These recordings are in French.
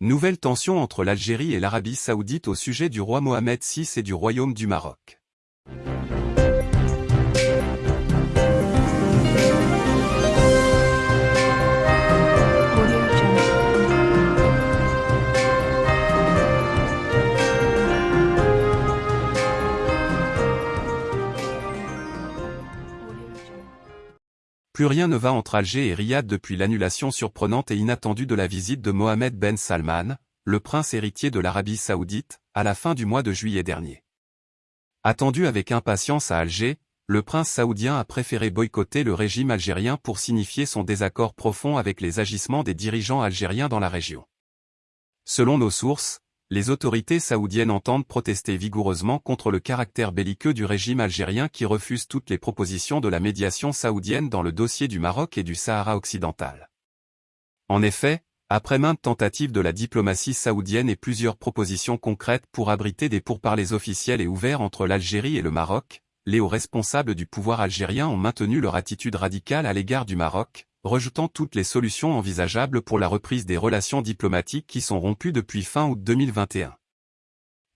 Nouvelle tension entre l'Algérie et l'Arabie saoudite au sujet du roi Mohamed VI et du Royaume du Maroc. Plus rien ne va entre Alger et Riyad depuis l'annulation surprenante et inattendue de la visite de Mohamed Ben Salman, le prince héritier de l'Arabie saoudite, à la fin du mois de juillet dernier. Attendu avec impatience à Alger, le prince saoudien a préféré boycotter le régime algérien pour signifier son désaccord profond avec les agissements des dirigeants algériens dans la région. Selon nos sources, les autorités saoudiennes entendent protester vigoureusement contre le caractère belliqueux du régime algérien qui refuse toutes les propositions de la médiation saoudienne dans le dossier du Maroc et du Sahara occidental. En effet, après maintes tentatives de la diplomatie saoudienne et plusieurs propositions concrètes pour abriter des pourparlers officiels et ouverts entre l'Algérie et le Maroc, les hauts responsables du pouvoir algérien ont maintenu leur attitude radicale à l'égard du Maroc, rejetant toutes les solutions envisageables pour la reprise des relations diplomatiques qui sont rompues depuis fin août 2021.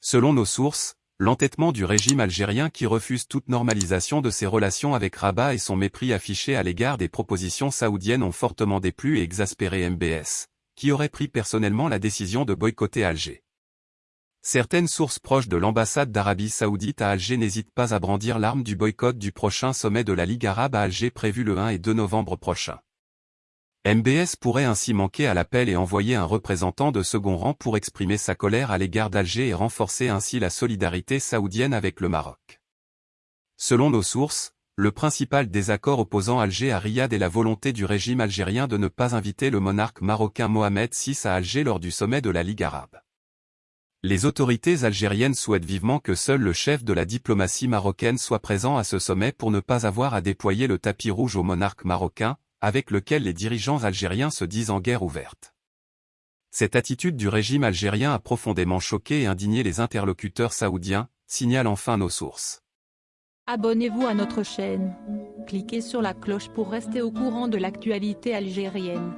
Selon nos sources, l'entêtement du régime algérien qui refuse toute normalisation de ses relations avec Rabat et son mépris affiché à l'égard des propositions saoudiennes ont fortement déplu et exaspéré MBS, qui aurait pris personnellement la décision de boycotter Alger. Certaines sources proches de l'ambassade d'Arabie saoudite à Alger n'hésitent pas à brandir l'arme du boycott du prochain sommet de la Ligue arabe à Alger prévu le 1 et 2 novembre prochain. MBS pourrait ainsi manquer à l'appel et envoyer un représentant de second rang pour exprimer sa colère à l'égard d'Alger et renforcer ainsi la solidarité saoudienne avec le Maroc. Selon nos sources, le principal désaccord opposant Alger à Riyad est la volonté du régime algérien de ne pas inviter le monarque marocain Mohamed VI à Alger lors du sommet de la Ligue arabe. Les autorités algériennes souhaitent vivement que seul le chef de la diplomatie marocaine soit présent à ce sommet pour ne pas avoir à déployer le tapis rouge au monarque marocain, avec lequel les dirigeants algériens se disent en guerre ouverte. Cette attitude du régime algérien a profondément choqué et indigné les interlocuteurs saoudiens, signalent enfin nos sources. Abonnez-vous à notre chaîne. Cliquez sur la cloche pour rester au courant de l'actualité algérienne.